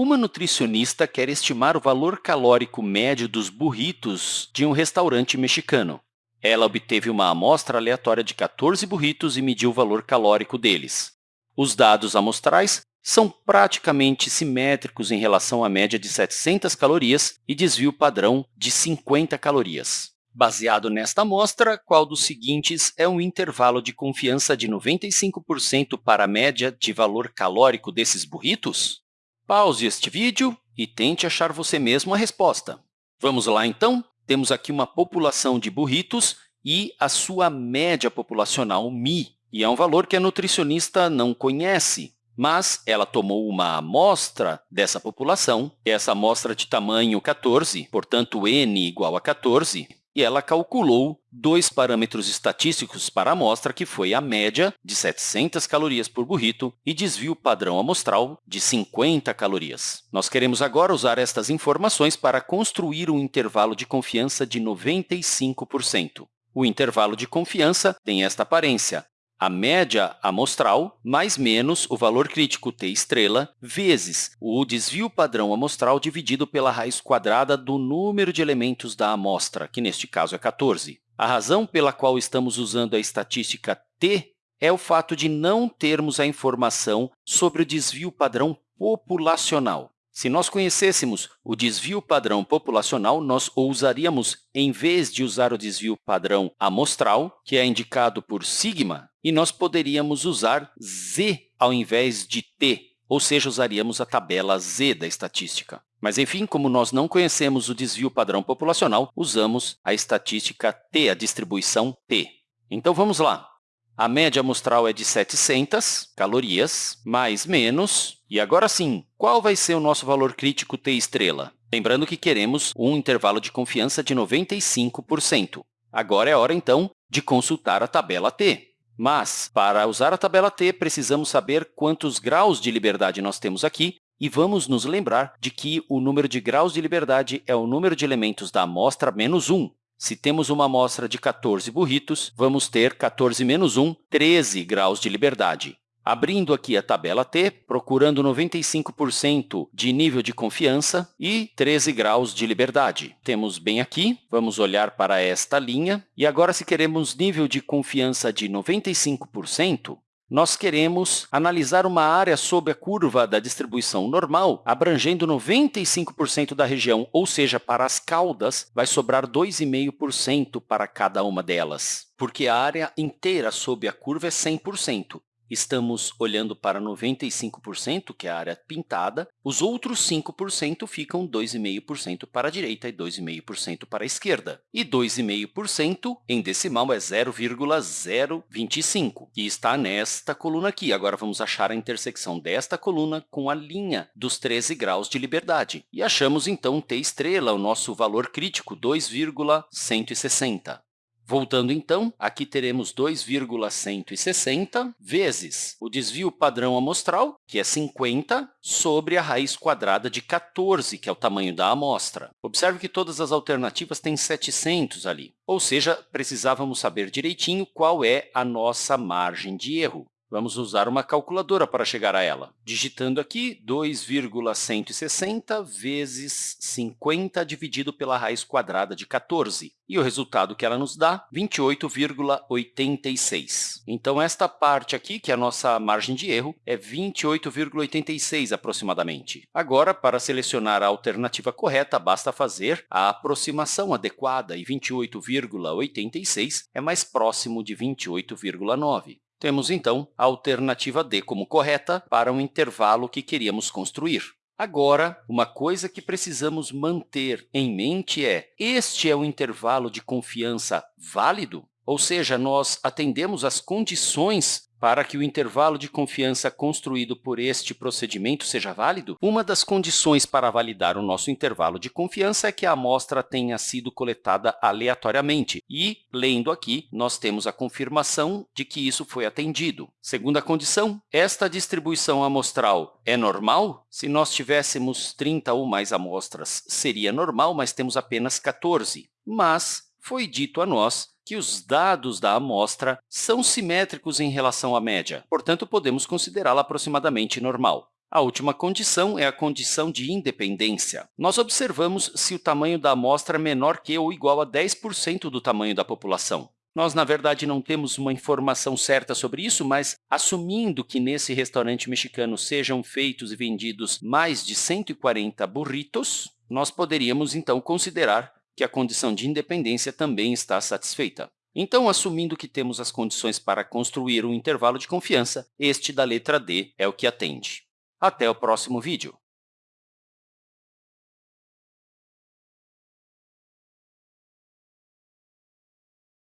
Uma nutricionista quer estimar o valor calórico médio dos burritos de um restaurante mexicano. Ela obteve uma amostra aleatória de 14 burritos e mediu o valor calórico deles. Os dados amostrais são praticamente simétricos em relação à média de 700 calorias e desvio padrão de 50 calorias. Baseado nesta amostra, qual dos seguintes é um intervalo de confiança de 95% para a média de valor calórico desses burritos? Pause este vídeo e tente achar você mesmo a resposta. Vamos lá, então? Temos aqui uma população de burritos e a sua média populacional, Mi, e é um valor que a nutricionista não conhece, mas ela tomou uma amostra dessa população, essa amostra de tamanho 14, portanto, n igual a 14, e ela calculou dois parâmetros estatísticos para a amostra, que foi a média de 700 calorias por burrito e desvio padrão amostral de 50 calorias. Nós queremos agora usar estas informações para construir um intervalo de confiança de 95%. O intervalo de confiança tem esta aparência a média amostral mais menos o valor crítico t estrela vezes o desvio padrão amostral dividido pela raiz quadrada do número de elementos da amostra, que neste caso é 14. A razão pela qual estamos usando a estatística t é o fato de não termos a informação sobre o desvio padrão populacional. Se nós conhecêssemos o desvio padrão populacional, nós usaríamos, em vez de usar o desvio padrão amostral, que é indicado por sigma, e nós poderíamos usar z ao invés de t, ou seja, usaríamos a tabela z da estatística. Mas, enfim, como nós não conhecemos o desvio padrão populacional, usamos a estatística t, a distribuição t. Então, vamos lá. A média amostral é de 700 calorias, mais menos. E agora sim, qual vai ser o nosso valor crítico t estrela? Lembrando que queremos um intervalo de confiança de 95%. Agora é hora, então, de consultar a tabela t. Mas, para usar a tabela t, precisamos saber quantos graus de liberdade nós temos aqui e vamos nos lembrar de que o número de graus de liberdade é o número de elementos da amostra menos 1. Se temos uma amostra de 14 burritos, vamos ter 14 menos 1, 13 graus de liberdade. Abrindo aqui a tabela T, procurando 95% de nível de confiança e 13 graus de liberdade. Temos bem aqui, vamos olhar para esta linha. E agora, se queremos nível de confiança de 95%, nós queremos analisar uma área sob a curva da distribuição normal, abrangendo 95% da região, ou seja, para as caudas, vai sobrar 2,5% para cada uma delas, porque a área inteira sob a curva é 100% estamos olhando para 95%, que é a área pintada, os outros 5% ficam 2,5% para a direita e 2,5% para a esquerda. E 2,5% em decimal é 0,025, que está nesta coluna aqui. Agora, vamos achar a intersecção desta coluna com a linha dos 13 graus de liberdade. E achamos, então, t estrela, o nosso valor crítico, 2,160. Voltando, então, aqui teremos 2,160 vezes o desvio padrão amostral, que é 50, sobre a raiz quadrada de 14, que é o tamanho da amostra. Observe que todas as alternativas têm 700 ali, ou seja, precisávamos saber direitinho qual é a nossa margem de erro. Vamos usar uma calculadora para chegar a ela. Digitando aqui 2,160 vezes 50 dividido pela raiz quadrada de 14. E o resultado que ela nos dá, 28,86. Então, esta parte aqui, que é a nossa margem de erro, é 28,86 aproximadamente. Agora, para selecionar a alternativa correta, basta fazer a aproximação adequada, e 28,86 é mais próximo de 28,9. Temos, então, a alternativa D como correta para um intervalo que queríamos construir. Agora, uma coisa que precisamos manter em mente é este é um intervalo de confiança válido? Ou seja, nós atendemos às condições para que o intervalo de confiança construído por este procedimento seja válido, uma das condições para validar o nosso intervalo de confiança é que a amostra tenha sido coletada aleatoriamente. E, lendo aqui, nós temos a confirmação de que isso foi atendido. Segunda condição, esta distribuição amostral é normal? Se nós tivéssemos 30 ou mais amostras, seria normal, mas temos apenas 14. Mas foi dito a nós que os dados da amostra são simétricos em relação à média, portanto, podemos considerá-la aproximadamente normal. A última condição é a condição de independência. Nós observamos se o tamanho da amostra é menor que ou igual a 10% do tamanho da população. Nós, na verdade, não temos uma informação certa sobre isso, mas assumindo que nesse restaurante mexicano sejam feitos e vendidos mais de 140 burritos, nós poderíamos, então, considerar que a condição de independência também está satisfeita. Então, assumindo que temos as condições para construir um intervalo de confiança, este da letra D é o que atende. Até o próximo vídeo.